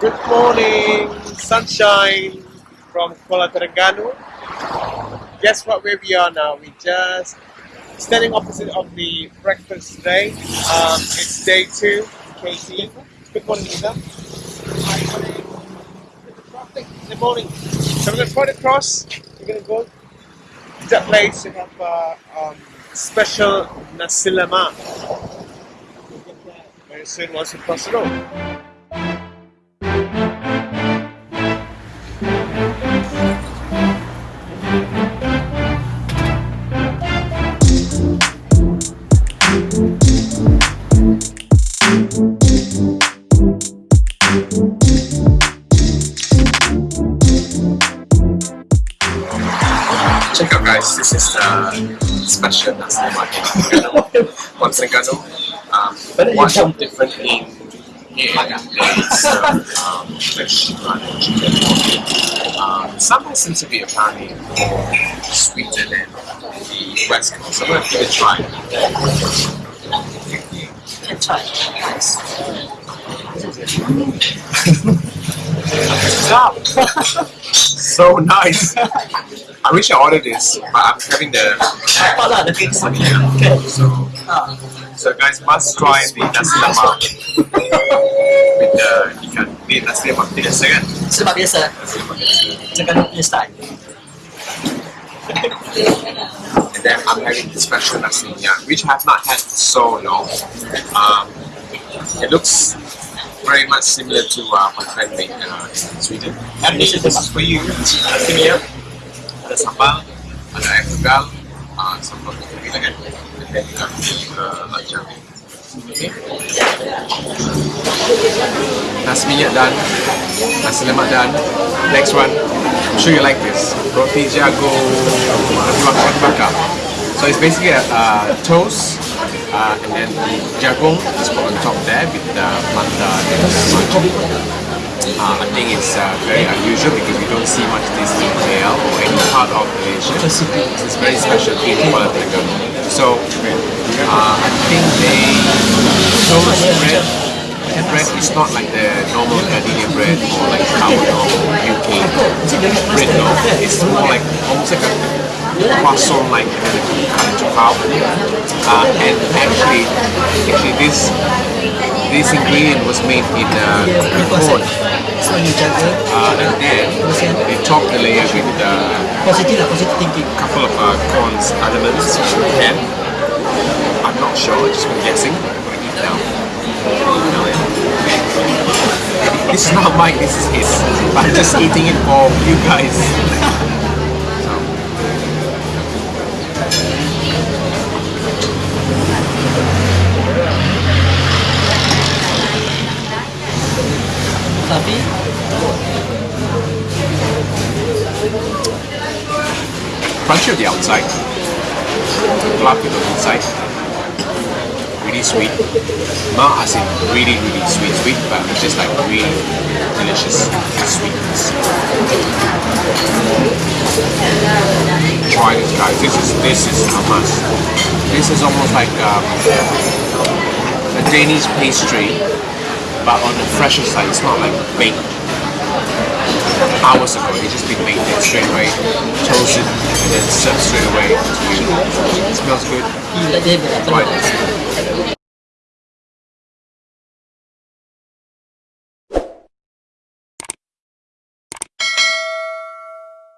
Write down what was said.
Good morning, sunshine from Kuala Terengganu. Guess what? Where we are now? We just standing opposite of the breakfast today. Um, it's day two. Katie. Good morning, Lisa. Good morning. So we're gonna point across. We're gonna go to that place to have uh, um, special nasi lemak. We'll get that Very soon once we cross the road. Check out guys, this is the special nasi lemak from Terengganu. Um, what's different in here is um, fresh garlic chicken. Um, some seems to be apparently more sweeter than the west coast. So I'm gonna give it a try. Can try. Stop! so nice. I wish I ordered this, but I'm having the Apa lah the thing Okay. So, so guys must try the nasi lemak with the ikan. Ni nasi lemak biasa kan? sebab biasa Nasi lemak biasa. Punya style. And then I'm having the special nasi minyak, which I have not had so long. Um, it looks very much similar to uh, my friend made uh, in Sweden. And this is for you. Nasi minyak, ada sambal, ada air tegal, uh, sambal kacang kan. And then you have the uh, macam. Okay. Nasi minyak done, nasi lemak done. Next one, I'm sure you like this. Roti jagung bakar bakar. So it's basically a uh, toast, uh, and then the jagung is put on top there with the manta and uh, I think it's uh, very unusual because we don't see much this in KL or any part of Malaysia. It's very special in Kuala Terengganu. So uh, I think they toast bread the bread is not like the normal gardenia bread or like our normal UK bread, no. It's more like almost like a croissant like and then they cut into half. Uh, and actually, actually this this ingredient was made in uh, corn. Uh, and then they top the layer with a thinking. couple of uh, corn's elements and I'm not sure, just been guessing. I'm gonna eat now. This is not mine, this is his. I'm just eating it for you guys. Tapi crunchy on the outside, fluffy on the inside. Really sweet. Not as in really, really sweet, sweet, but just like really delicious sweetness. Try this, guys. This is this is a must. This is almost like um, a Danish pastry, but on the fresher side. It's not like baked hours ago. It's just been made there straight away, toasted, and then served straight away to you. It smells good. Right.